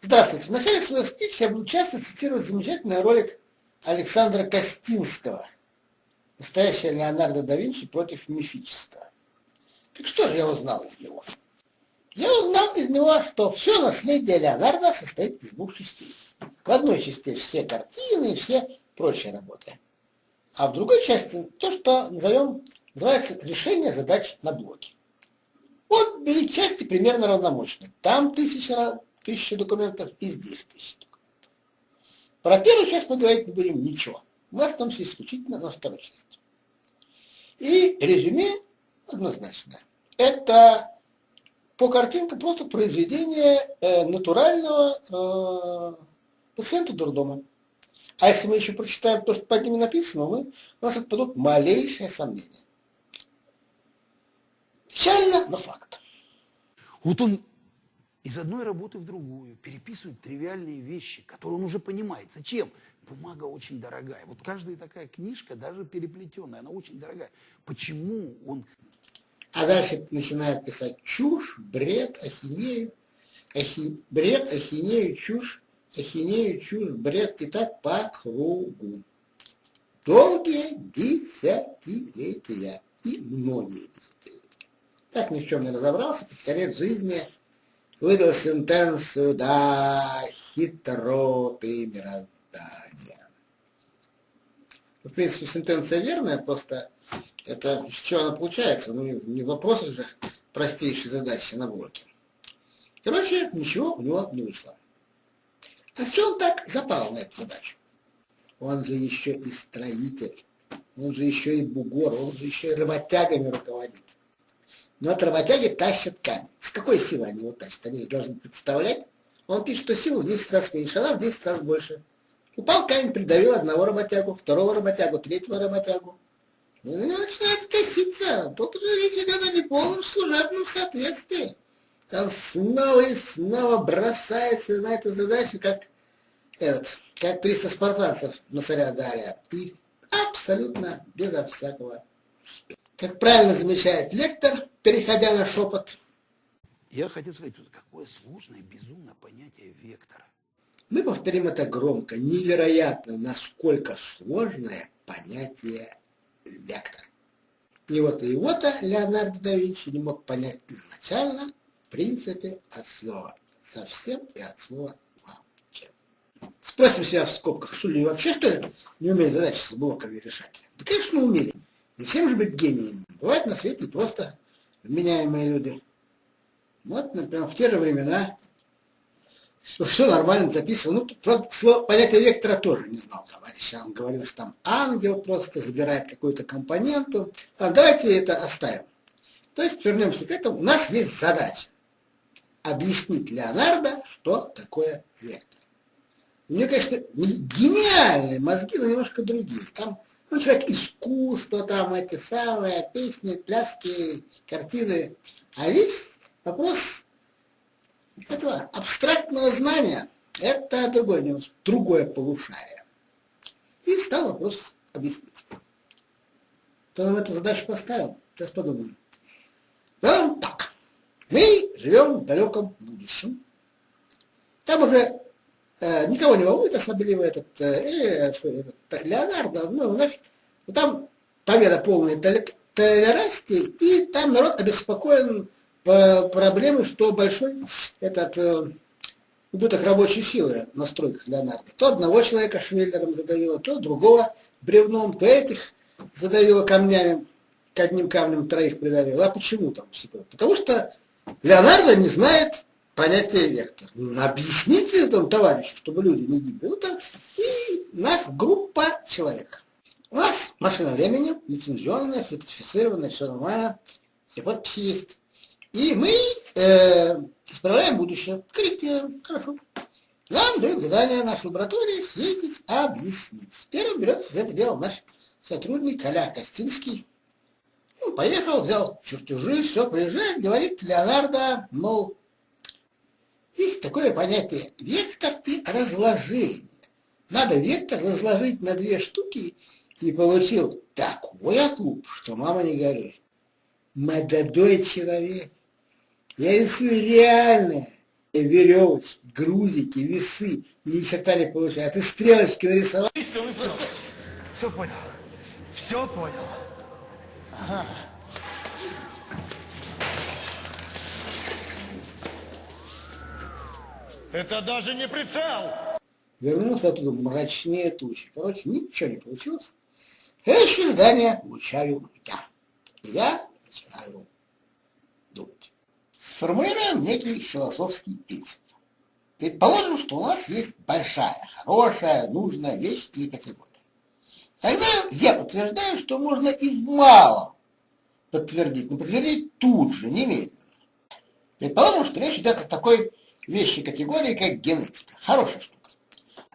Здравствуйте. В начале своего спича я буду часто цитировать замечательный ролик Александра Костинского «Настоящая Леонардо да Винчи против мифического». Так что же я узнал из него? Я узнал из него, что все наследие Леонардо состоит из двух частей. В одной части все картины и все прочие работы. А в другой части то, что назовем, называется решение задач на блоке. Вот две части примерно равномощны. Там тысяча, тысяча документов и здесь тысяча документов. Про первую часть мы говорить не будем ничего. Мы остановимся исключительно на второй части. И резюме однозначно. Это по картинкам просто произведение э, натурального э, пациента дурдома. А если мы еще прочитаем то, что под ними написано, мы, у нас отпадут малейшие сомнения. Печально, но факт. Вот он из одной работы в другую переписывает тривиальные вещи, которые он уже понимает. Зачем? Бумага очень дорогая. Вот каждая такая книжка, даже переплетенная, она очень дорогая. Почему он... А дальше начинает писать чушь, бред, ахинею. Ахи... Бред, ахинею, чушь, ахинею, чушь, бред. И так по кругу. Долгие десятилетия и многие десятилетия. Так ни в чем не разобрался, под конец жизни выдал сентенцию «Да, хитро ты мироздание». В принципе, сентенция верная, просто это с чего она получается? Ну, не в вопросах же простейшей задачи на блоке. Короче, ничего у него не вышло. А с чего он так запал на эту задачу? Он же еще и строитель, он же еще и бугор, он же еще и работягами руководит. Но от работяги тащат камень. С какой силой они его тащат? Они должны представлять. Он пишет, что сила в 10 раз меньше, она в 10 раз больше. Упал камень, придавил одного работягу, второго работягу, третьего работягу. И на начинает коситься. Тут уже речь идет о неполном служебном соответствии. Он снова и снова бросается на эту задачу, как этот, как 300 спартанцев на царя Дария. И абсолютно безо всякого успеха. Как правильно замечает лектор, переходя на шепот. Я хотел сказать, какое сложное, безумное понятие вектора. Мы повторим это громко. Невероятно, насколько сложное понятие вектора. И вот и его-то Леонардо да Винчи не мог понять изначально, в принципе, от слова совсем и от слова вообще. Спросим себя в скобках, что ли вообще, что ли, не умеет задачи с блоками решать? Да, конечно, умели. Не всем же быть гениями. Бывают на свете просто вменяемые люди. Вот, например, в те же времена все нормально записывал. Ну, правда, понятие вектора тоже не знал товарищ. Он говорил, что там ангел просто забирает какую-то компоненту. А давайте это оставим. То есть вернемся к этому. У нас есть задача объяснить Леонардо, что такое вектор. У него, конечно, гениальные мозги, но немножко другие. Там ну, человек искусства, там эти самые песни, пляски, картины. А здесь вопрос этого абстрактного знания. Это другое, другое полушарие. И стал вопрос объяснить. Кто нам эту задачу поставил? Сейчас подумаем. Да, так. Мы живем в далеком будущем. Там уже никого не волнует особливо этот, э, э этот Леонардо, ну нафиг. Там победа полной толерантности, и там народ обеспокоен по проблеме, что большой этот э, убыток рабочей силы на стройках Леонардо. То одного человека швеллером задавило, то другого бревном, то этих задавило камнями, к одним камнем троих придавило. А почему там? Потому что Леонардо не знает понятие вектор. Объясните этому товарищу, чтобы люди не гибли. Ну, так, и нас группа человек. У нас машина времени, лицензионная, сертифицированная, все нормально, все подписи есть. И мы э, исправляем будущее, корректируем, хорошо. Нам дают задание нашей лаборатории съездить, объяснить. Первым берется за это дело наш сотрудник Коля Костинский. Ну, поехал, взял чертежи, все, приезжает, говорит Леонардо, мол, есть такое понятие вектор и разложение. Надо вектор разложить на две штуки и получил такой отлуп, что мама не горюй. Молодой человек, я рисую реальное, веревочки, грузики, весы, и ни черта не получается. А ты стрелочки нарисовал. Все, все понял. Все понял. Ага. Это даже не прицел. Вернулся оттуда мрачнее тучи. Короче, ничего не получилось. Следующее задание получаю я. Я начинаю думать. Сформулируем некий философский принцип. Предположим, что у нас есть большая, хорошая, нужная вещь или категория. Тогда я утверждаю, что можно и в малом подтвердить, но подтвердить тут же, немедленно. Предположим, что речь идет о такой вещи категории, как генетика. Хорошая штука.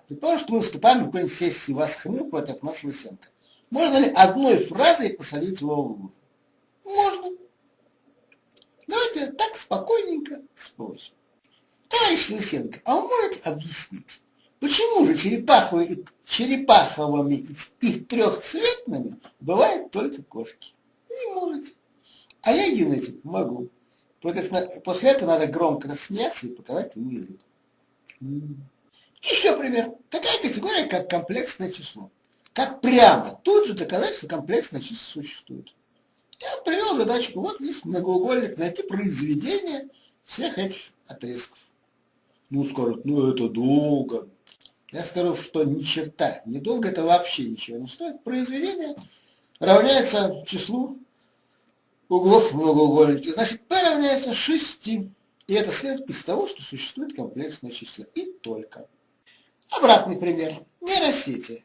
Предположим, что мы выступаем на какой-нибудь сессии Восхны против нас Лысенко. Можно ли одной фразой посадить его в угол? Можно. Давайте так спокойненько спросим. Товарищ Лысенко, а вы можете объяснить, почему же черепаховыми, черепаховыми их трехцветными бывают только кошки? Не можете. А я генетик могу. После этого надо громко рассмеяться и показать ему язык. Еще пример. Такая категория, как комплексное число. Как прямо тут же доказать, что комплексное число существует. Я привел задачку, вот есть многоугольник, найти произведение всех этих отрезков. Ну, скажут, ну это долго. Я скажу, что ни черта, недолго это вообще ничего не стоит. Произведение равняется числу углов многоугольники. Значит, P равняется 6. И это следует из того, что существует комплексное число. И только. Обратный пример. Нейросети.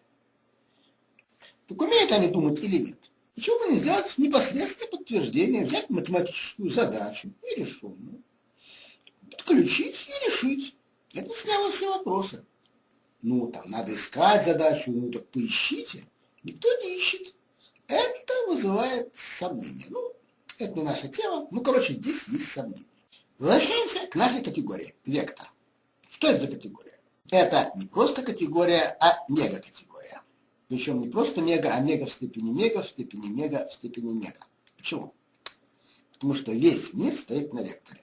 Так умеют они думать или нет? Почему бы не сделать непосредственное подтверждение, взять математическую задачу, нерешенную, подключить и решить. Это сняло все вопросы. Ну, там, надо искать задачу, ну, так поищите. Никто не ищет. Это вызывает сомнения. Ну, это не наша тема. Ну, короче, здесь есть сомнения. Возвращаемся к нашей категории. Вектор. Что это за категория? Это не просто категория, а мегакатегория. Причем не просто мега, а мега в степени мега, в степени мега, в степени мега. Почему? Потому что весь мир стоит на векторе.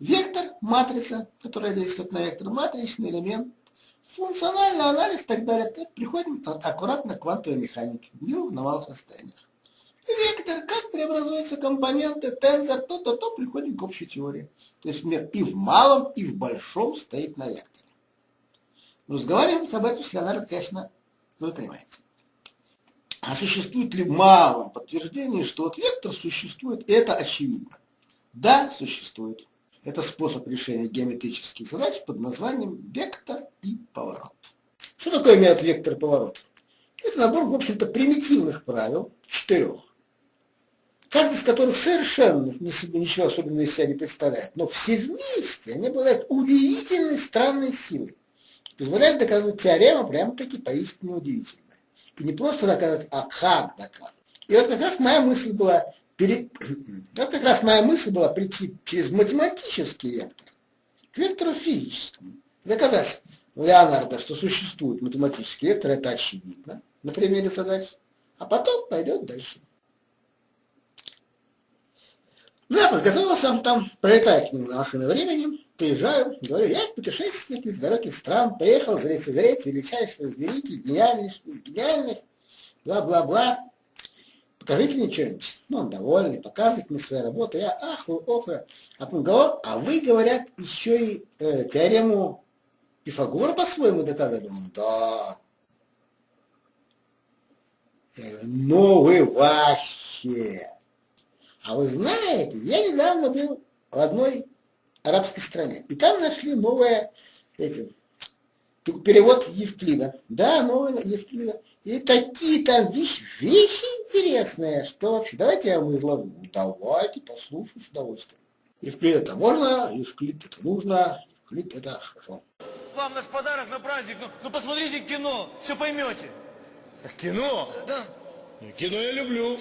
Вектор, матрица, которая действует на вектор, матричный элемент, функциональный анализ и так далее. Приходим аккуратно к квантовой механике, миру на малых расстояниях. Вектор, как преобразуются компоненты, тензор, то-то, то, приходим к общей теории. То есть мир и в малом, и в большом стоит на векторе. Разговариваем об этом с Леонардо, конечно, вы понимаете. А существует ли в малом подтверждение, что вот вектор существует, это очевидно. Да, существует. Это способ решения геометрических задач под названием вектор и поворот. Что такое метод вектор поворот? Это набор, в общем-то, примитивных правил, четырех, каждый из которых совершенно не себе ничего особенного из себя не представляет, но все вместе они обладают удивительной странной силой, позволяют доказывать теорему прямо-таки поистине удивительной. И не просто доказывать, а как доказывать. И вот как раз моя мысль была, перед... вот как раз моя мысль была прийти через математический вектор к вектору физическому. Доказать Леонардо, что существует математический вектор, это очевидно на примере задач, а потом пойдет дальше. Ну, я подготовился, там, пролетаю к нему на машине времени, приезжаю, говорю, я путешественник из далеких стран, приехал зреть зреть величайшего из великих, гениальных, из гениальных, бла-бла-бла. Покажите мне что-нибудь. Ну, он довольный, показывает мне свои работы. Я аху, оху. А потом говорю, а вы, говорят, еще и э, теорему Пифагора по-своему доказали? Он, да. Я говорю, ну вы вообще. А вы знаете, я недавно был в одной арабской стране, и там нашли новое, эти, перевод Евклида. Да, новый Евклида. И такие там вещи, вещи интересные, что вообще, давайте я вам изложу. Ну, давайте, послушаю с удовольствием. Евклид это можно, Евклид это нужно, Евклид это хорошо. Вам наш подарок на праздник. Ну, ну посмотрите кино, все поймете. Кино? Да. Кино я люблю.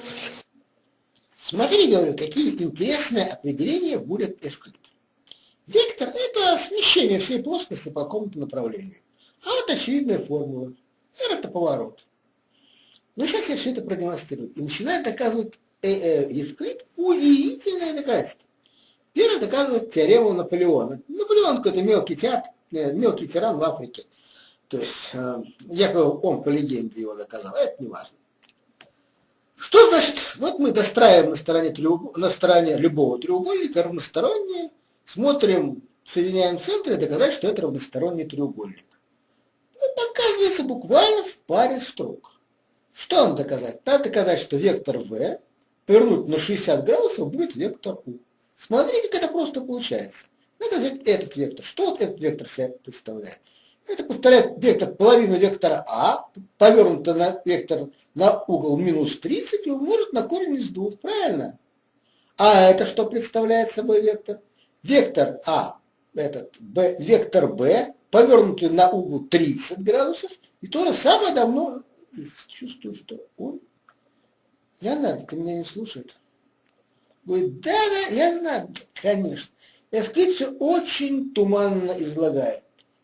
Смотри, говорю, какие интересные определения будет Эвклид. Вектор – это смещение всей плоскости по какому-то направлению. А вот очевидная формула. R – это поворот. Но сейчас я все это продемонстрирую. И начинает доказывать э -э, Евклид удивительное доказательство. Первый доказывает теорему Наполеона. Наполеон какой-то мелкий, театр, э, мелкий тиран в Африке. То есть, якобы он по легенде его доказал, это не важно. Что значит, вот мы достраиваем на стороне, на стороне любого треугольника равносторонние, смотрим, соединяем центры и доказать, что это равносторонний треугольник. Это показывается буквально в паре строк. Что нам доказать? Надо доказать, что вектор v повернуть на 60 градусов будет вектор u. Смотри, как это просто получается. Надо взять этот вектор. Что вот этот вектор себя представляет? Это представляет вектор половину вектора А, повернуто на вектор на угол минус 30 и умножить на корень из двух. Правильно? А это что представляет собой вектор? Вектор А, этот b, вектор b, повернутый на угол 30 градусов, и то же самое давно чувствую, что он... Леонард, ты меня не слушает. Говорит, да-да, я знаю, конечно. Эвклид все очень туманно излагает.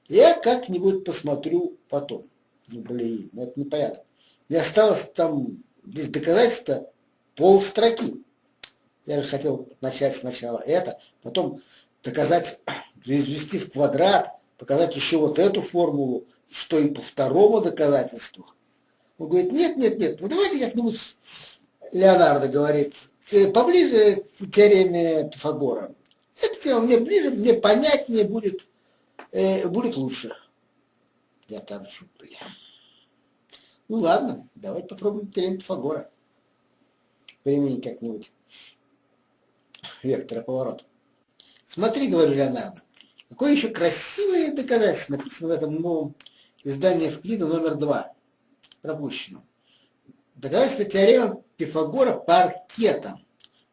Я как-нибудь посмотрю потом. Ну, блин, ну это непорядок. Мне осталось там, здесь доказательства полстроки. Я же хотел начать сначала это, потом доказать, извести в квадрат, показать еще вот эту формулу, что и по второму доказательству. Он говорит, нет, нет, нет, вот давайте как-нибудь, Леонардо говорит, э, поближе к теореме Пифагора. Эта тема мне ближе, мне понятнее будет, э, будет лучше. Я бля. Ну ладно, давайте попробуем теорему Пифагора. Применить как-нибудь вектора поворота. Смотри, говорю Леонардо, какое еще красивое доказательство написано в этом новом издании Евклида номер два, пропущено. Доказательство теоремы Пифагора паркетом.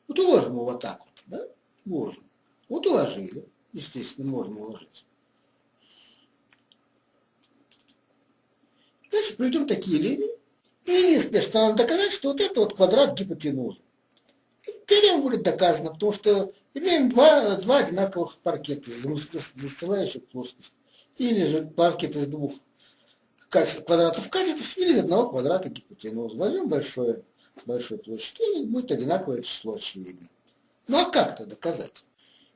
Вот уложим его вот так вот, да? Уложим. Вот уложили. Естественно, можно уложить. Дальше приведем такие линии. И что надо доказать, что вот это вот квадрат гипотенузы. Теорема будет доказана, потому что имеем два, два одинаковых паркета, застилающих плоскость. Или же паркет из двух квадратов катетов, или из одного квадрата гипотенузы. Возьмем большое, большую площадь, и будет одинаковое число, очевидно. Ну а как это доказать?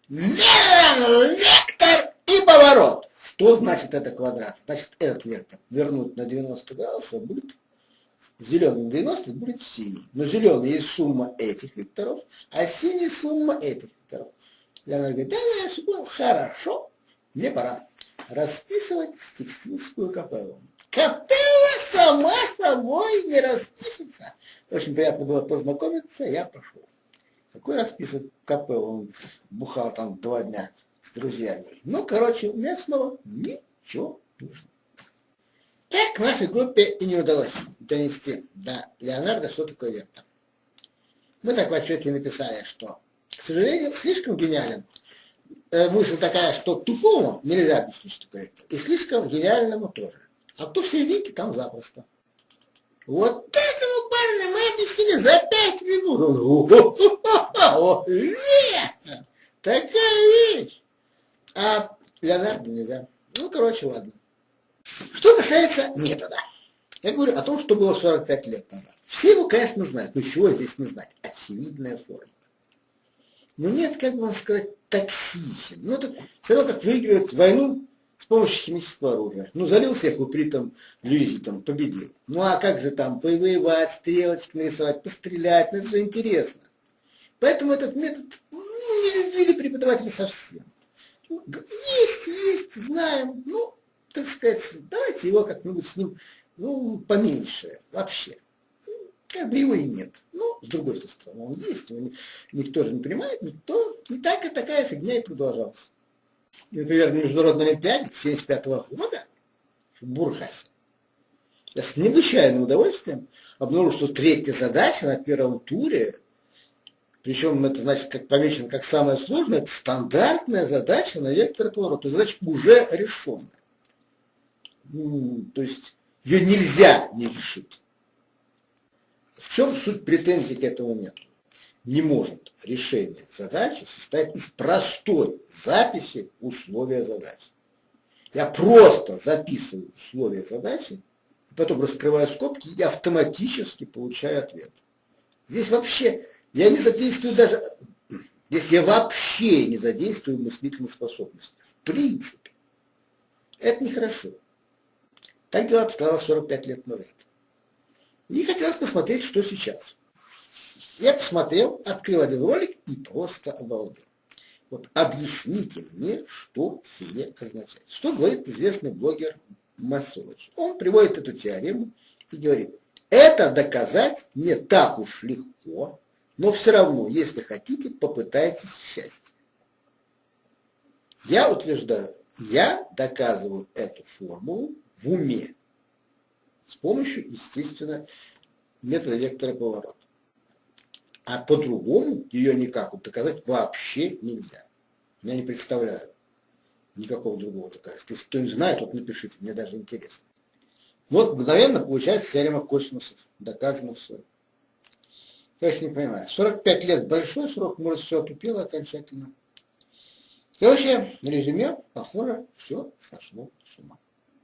Вектор и поворот. Что значит это квадрат? Значит, этот вектор вернуть на 90 градусов будет зеленый 90 будет синий. Но зеленый есть сумма этих векторов, а синий сумма этих векторов. И она говорит, да, да, я понял, хорошо, мне пора расписывать Стикстинскую капеллу. Капелла сама собой не распишется. Очень приятно было познакомиться, я пошел. Какой расписывать капеллу? Он бухал там два дня с друзьями. Ну, короче, у меня снова ничего не вышло. Так нашей группе и не удалось донести до Леонардо, что такое вектор. Мы так в отчете написали, что, к сожалению, слишком гениален. Э, мысль такая, что тупому нельзя объяснить, что такое вектор, и слишком гениальному тоже. А кто в серединке, там запросто. Вот этому парню мы объяснили за пять минут. О, вектор! Такая вещь! А Леонардо нельзя. Ну, короче, ладно. Что касается метода. Я говорю о том, что было 45 лет назад. Все его, конечно, знают, но чего здесь не знать? Очевидная форма. Но нет, как бы вам сказать, токсичен. Ну, это все равно как выигрывать войну с помощью химического оружия. Ну, залил всех упритом там победил. Ну, а как же там повоевать, стрелочки нарисовать, пострелять, ну, это же интересно. Поэтому этот метод ну, не любили преподаватели совсем. Есть, есть, знаем, ну, так сказать, давайте его как-нибудь с ним, ну, поменьше вообще. Ну, как бы его и нет. Ну, с другой стороны, он есть, его никто же не понимает, никто. И так и такая фигня и продолжалась. Например, на Международной Олимпиаде 75 -го года в Бурхасе я с необычайным удовольствием обнаружил, что третья задача на первом туре, причем это значит, как помечено как самая сложная, это стандартная задача на вектор поворота. Задача уже решенная то есть ее нельзя не решить. В чем суть претензий к этому методу? Не может решение задачи состоять из простой записи условия задачи. Я просто записываю условия задачи, потом раскрываю скобки и автоматически получаю ответ. Здесь вообще я не задействую даже если я вообще не задействую мыслительных способностей. В принципе. Это нехорошо. Так дела обстояло 45 лет назад. И хотелось посмотреть, что сейчас. Я посмотрел, открыл один ролик и просто обалдел. Вот объясните мне, что сие означает. Что говорит известный блогер Масович? Он приводит эту теорему и говорит, это доказать не так уж легко, но все равно, если хотите, попытайтесь счастье. Я утверждаю, я доказываю эту формулу в уме с помощью, естественно, метода вектора поворота. А по-другому ее никак доказать вообще нельзя. Я не представляю никакого другого доказательства. Если кто-нибудь знает, вот напишите, мне даже интересно. Вот мгновенно получается теорема косинусов. Доказано все. Еще не понимаю. 45 лет большой срок, может, все отупело окончательно. Короче, резюме, похоже, все сошло с ума.